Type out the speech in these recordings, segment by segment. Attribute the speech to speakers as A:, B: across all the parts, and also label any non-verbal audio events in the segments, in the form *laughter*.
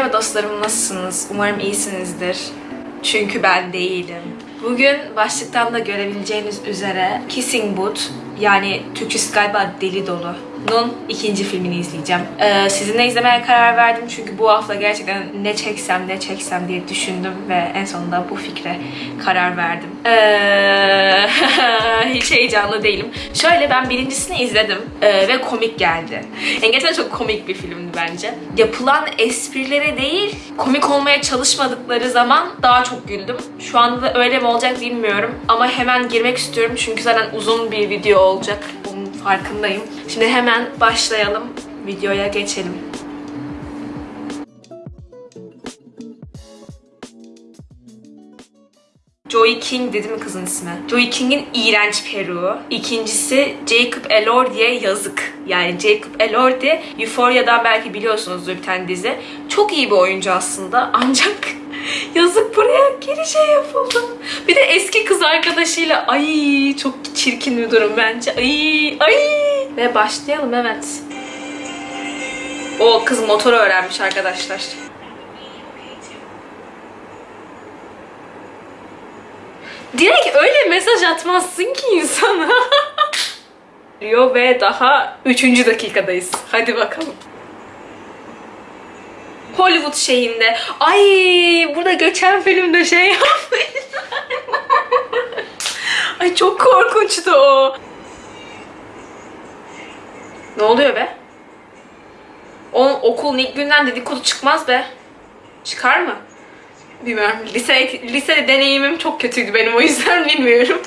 A: Merhaba dostlarım nasılsınız? Umarım iyisinizdir. Çünkü ben değilim. Bugün başlıktan da görebileceğiniz üzere Kissing Booth yani Türkçesi galiba Deli Dolu'nun ikinci filmini izleyeceğim. Ee, sizinle izlemeye karar verdim çünkü bu hafta gerçekten ne çeksem ne çeksem diye düşündüm ve en sonunda bu fikre karar verdim. Ee, *laughs* hiç heyecanlı değilim. Şöyle ben birincisini izledim ee, ve komik geldi. Yani gerçekten çok komik bir filmdi bence. Yapılan esprilere değil, komik olmaya çalışmadıkları zaman daha çok güldüm. Şu anda da öyle mi olacak bilmiyorum. Ama hemen girmek istiyorum çünkü zaten uzun bir video olacak. Farkındayım. Şimdi hemen başlayalım. Videoya geçelim. Joey King dedi mi kızın ismi? Joey King'in iğrenç peruğu. İkincisi Jacob Elordi'ye yazık. Yani Jacob Elordi Euphoria'dan belki biliyorsunuzdur bir tane dizi. Çok iyi bir oyuncu aslında *laughs* ancak yazık buraya geri şey yapıldı. Bir de eski kız arkadaşıyla ay çok çirkin bir durum bence. Ay ay. Ve başlayalım evet. O kız motoru öğrenmiş arkadaşlar. Direkt öyle mesaj atmazsın ki insana. *laughs* Diyor ve daha 3. dakikadayız. Hadi bakalım. Hollywood şeyinde. Ay burada geçen filmde şey yapmış. Ay çok korkunçtu o. Ne oluyor be? Onun okulun ilk günden dedikodu çıkmaz be. Çıkar mı? Bilmiyorum. Lise, lise deneyimim çok kötüydü benim o yüzden *laughs* bilmiyorum.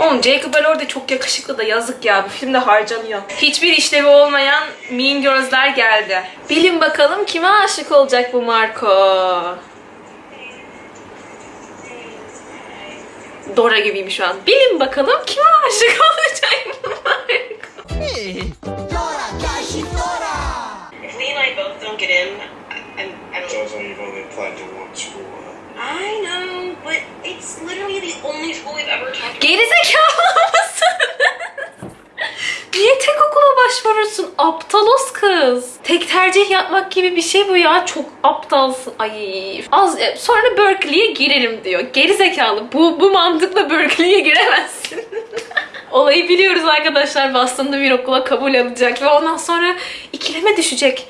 A: Oğlum Jacob Elordi çok yakışıklı da yazık ya. Bu filmde harcanıyor. Hiçbir işlevi olmayan Mean Girls'ler geldi. Bilin bakalım kime aşık olacak bu Marco? Dora gibiyim şu an. Bilin bakalım kime aşık *laughs* olacak bu Marco?
B: If we and I both don't get in, I, I, don't.
C: Jojo, you've only applied to one school.
B: I know, but it's literally the only school we've ever talked
A: Gerizekalı mısın? Niye tek okula başvurursun? Aptalos kız. Tek tercih yapmak gibi bir şey bu ya. Çok aptalsın. Ay. Az e, sonra Berkeley'e girerim diyor. Gerizekalı. Bu bu mantıkla Berkeley'e giremezsin. *laughs* Olayı biliyoruz arkadaşlar. Boston'da bir okula kabul alacak ve ondan sonra ikileme düşecek.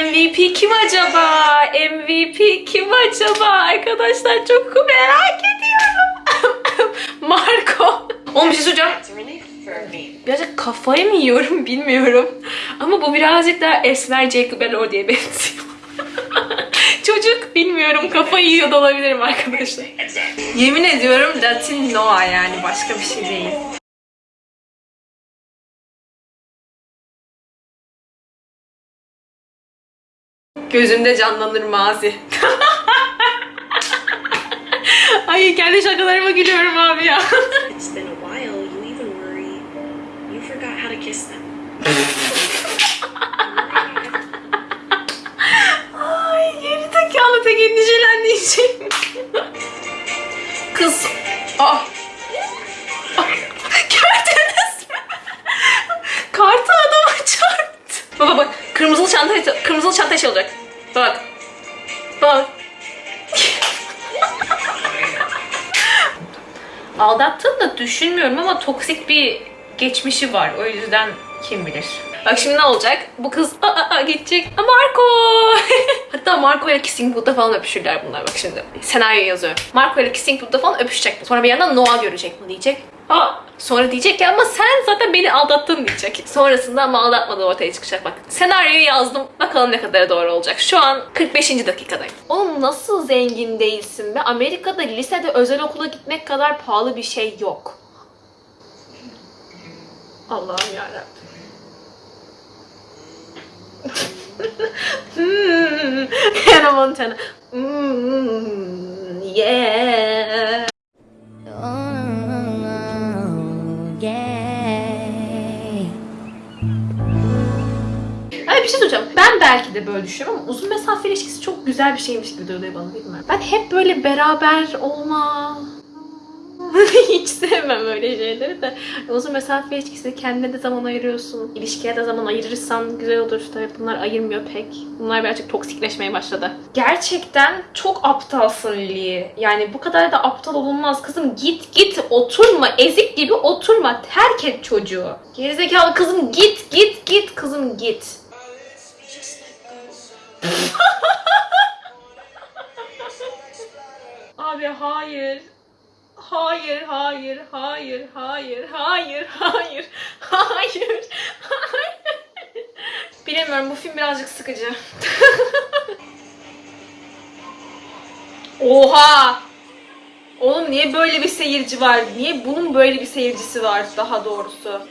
A: MVP kim acaba? MVP kim acaba? Arkadaşlar çok merak ediyorum. *laughs* Marco. Oğlum bir şey
B: me.
A: Birazcık kafayı mı yiyorum bilmiyorum. Ama bu birazcık daha Esmer Jacob Elordi'ye benziyor. *laughs* Çocuk bilmiyorum kafayı yiyor da olabilirim arkadaşlar. Yemin ediyorum Latin Noah yani başka bir şey değil. Gözümde canlanır mazi. *laughs* Ay kendi şakalarıma gülüyorum abi ya. *laughs*
B: It's been a while. You even worry. You forgot how to kiss them.
A: Ay geri zekalı tek endişelendiğim Kız. Ah. Ah, Gördünüz mü? Kartı adama çarptı. Baba bak kırmızılı çanta kırmızılı çanta şey olacak. Bak. Bak. Aldattığını da düşünmüyorum ama toksik bir geçmişi var. O yüzden kim bilir. Bak şimdi ne olacak? Bu kız aa, aa, gidecek. Aa, Marco! *laughs* Hatta Marco ile Kissing Booth'ta falan öpüşürler bunlar bak şimdi. Senaryo yazıyor. Marco ile Kissing Booth'ta falan öpüşecek. Sonra bir yandan Noah görecek bu diyecek. Aa, sonra diyecek ki ama sen zaten beni aldattın diyecek. Sonrasında ama aldatmadığı ortaya çıkacak bak. Senaryoyu yazdım. Bakalım ne kadar doğru olacak. Şu an 45. dakikadayım. Oğlum nasıl zengin değilsin be? Amerika'da lisede özel okula gitmek kadar pahalı bir şey yok. Allah'ım yarabbim. Hmm, *laughs* Hannah Montana. Hmm, yeah. Söyleyeceğim. Ben belki de böyle düşünüyorum ama uzun mesafe ilişkisi çok güzel bir şeymiş gibi duruyor bana bilmiyorum. Ben hep böyle beraber olma, *laughs* Hiç sevmem öyle şeyleri de. Uzun mesafe ilişkisi kendine de zaman ayırıyorsun. İlişkiye de zaman ayırırsan güzel olur. Tabii bunlar ayırmıyor pek. Bunlar birazcık toksikleşmeye başladı. Gerçekten çok aptalsın Lili. Yani bu kadar da aptal olunmaz. Kızım git git oturma. Ezik gibi oturma. Terk et çocuğu. Gerizekalı kızım git git git kızım git. Abi hayır. Hayır, hayır, hayır, hayır, hayır, hayır, hayır, hayır. Bilemiyorum bu film birazcık sıkıcı. Oha! Oğlum niye böyle bir seyirci var? Niye bunun böyle bir seyircisi var daha doğrusu?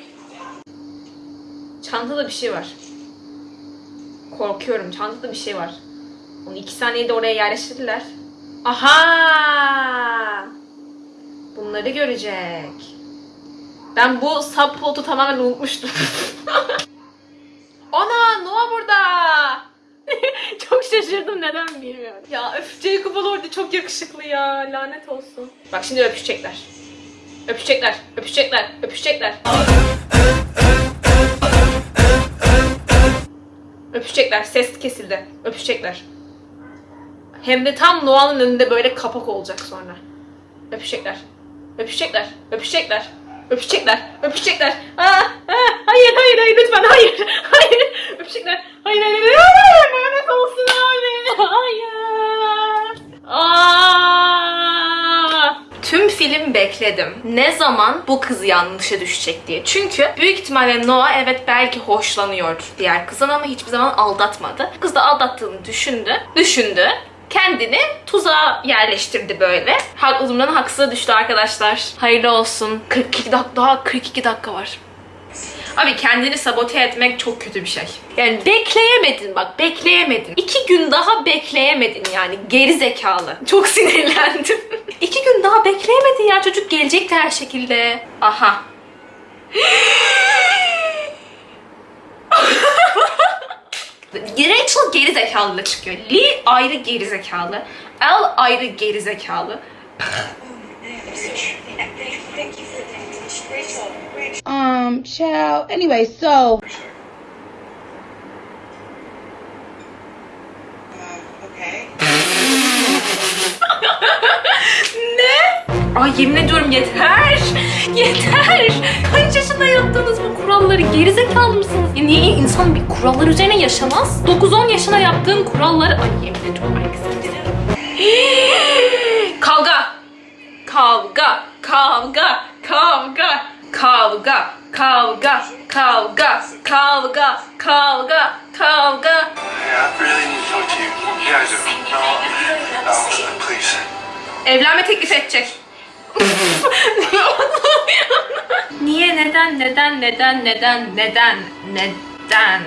A: Çantada bir şey var. Korkuyorum. Çantada bir şey var. Onu iki saniyede oraya yerleştirdiler. Aha! Bunları görecek. Ben bu subplot'u tamamen unutmuştum. *laughs* Ana Noah burada. *laughs* çok şaşırdım neden bilmiyorum. Ya öf Jacob Elordi çok yakışıklı ya. Lanet olsun. Bak şimdi öpüşecekler. Öpüşecekler, öpüşecekler, öpüşecekler. Öpüşecekler. Ses kesildi. Öpüşecekler. Hem de tam Noah'nın önünde böyle kapak olacak sonra. Öpüşecekler. Öpüşecekler. Öpüşecekler. Öpüşecekler. Öpüşecekler. Aa, aa, hayır hayır hayır lütfen hayır. *laughs* Hayır. Öpüşecekler. Hayır hayır hayır. Hayır. Lanet olsun abi. Hayır. Film bekledim. Ne zaman bu kız yanlışa düşecek diye. Çünkü büyük ihtimalle Noah evet belki hoşlanıyor diğer kızdan ama hiçbir zaman aldatmadı. Kız da aldattığını düşündü. Düşündü kendini tuzağa yerleştirdi böyle. Haklılığımdan haksıza düştü arkadaşlar. Hayırlı olsun. 42 dakika daha 42 dakika var. Abi kendini sabote etmek çok kötü bir şey. Yani bekleyemedin bak bekleyemedin. İki gün daha bekleyemedin yani geri zekalı. Çok *laughs* sinirlendim. İki gün daha bekleyemedin ya çocuk gelecekti her şekilde. Aha. *laughs* Rachel geri zekalı çıkıyor. Lee ayrı geri zekalı. El ayrı geri zekalı. *laughs*
D: Um, child. Anyway, so. *laughs*
A: Ne? Ay yemin ediyorum yeter. Yeter. Kaç yaşında yaptınız bu kuralları? Gerizekalı mısınız? Ya niye insan bir kurallar üzerine yaşamaz? 9-10 yaşına yaptığım kuralları... Ay yemin ediyorum. Ay sinirleniyorum. *gasps* Kavga. Kavga. Kavga. Kavga. Kavga. Kavga. Kavga. Kavga. Kavga. Kavga.
C: Yeah, I really need to talk to you. Yeah, I do. No, no, please.
A: Evlenme teklif edecek. Niye, neden, neden, neden, neden, neden, neden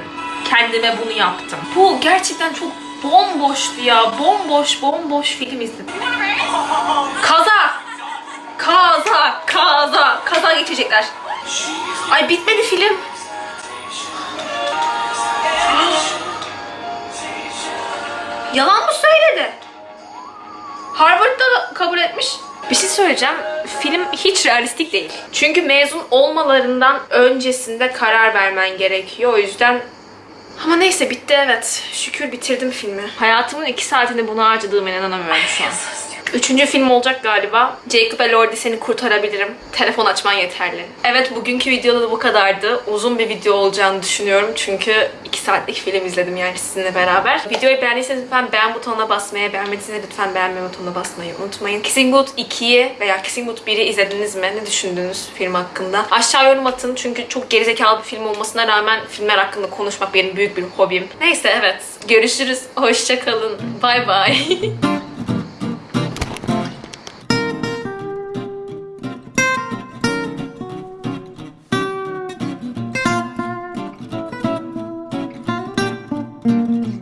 A: kendime bunu yaptım? Bu gerçekten çok bomboştu ya. Bomboş, bomboş film izledim. Kaza! Kaza, kaza, geçecekler. Ay bitmedi film. Yalan mı söyledi? Harvard'da kabul etmiş. Bir şey söyleyeceğim. Film hiç realistik değil. Çünkü mezun olmalarından öncesinde karar vermen gerekiyor. O yüzden ama neyse bitti evet. Şükür bitirdim filmi. Hayatımın iki saatini buna harcadığıma inanamıyorum şu an. Üçüncü film olacak galiba. Jacob Elordi seni kurtarabilirim. Telefon açman yeterli. Evet bugünkü videoda da bu kadardı. Uzun bir video olacağını düşünüyorum. Çünkü 2 saatlik film izledim yani sizinle beraber. Videoyu beğendiyseniz lütfen beğen butonuna basmayı, beğenmediyseniz lütfen beğenme butonuna basmayı unutmayın. Kissing Booth 2'yi veya Kissing Booth 1'i izlediniz mi? Ne düşündünüz film hakkında? Aşağı yorum atın çünkü çok gerizekalı bir film olmasına rağmen filmler hakkında konuşmak benim büyük bir hobim. Neyse evet. Görüşürüz. Hoşçakalın. Bay bay. *laughs*